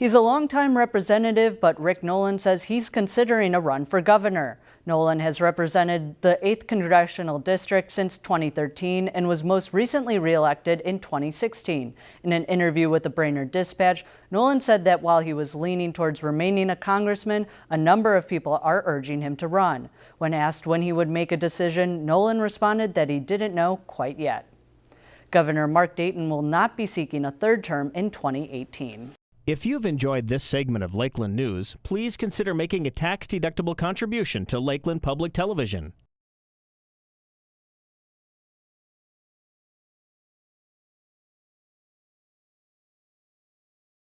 He's a longtime representative, but Rick Nolan says he's considering a run for governor. Nolan has represented the 8th Congressional District since 2013 and was most recently reelected in 2016. In an interview with the Brainerd Dispatch, Nolan said that while he was leaning towards remaining a congressman, a number of people are urging him to run. When asked when he would make a decision, Nolan responded that he didn't know quite yet. Governor Mark Dayton will not be seeking a third term in 2018. If you've enjoyed this segment of Lakeland News, please consider making a tax-deductible contribution to Lakeland Public Television.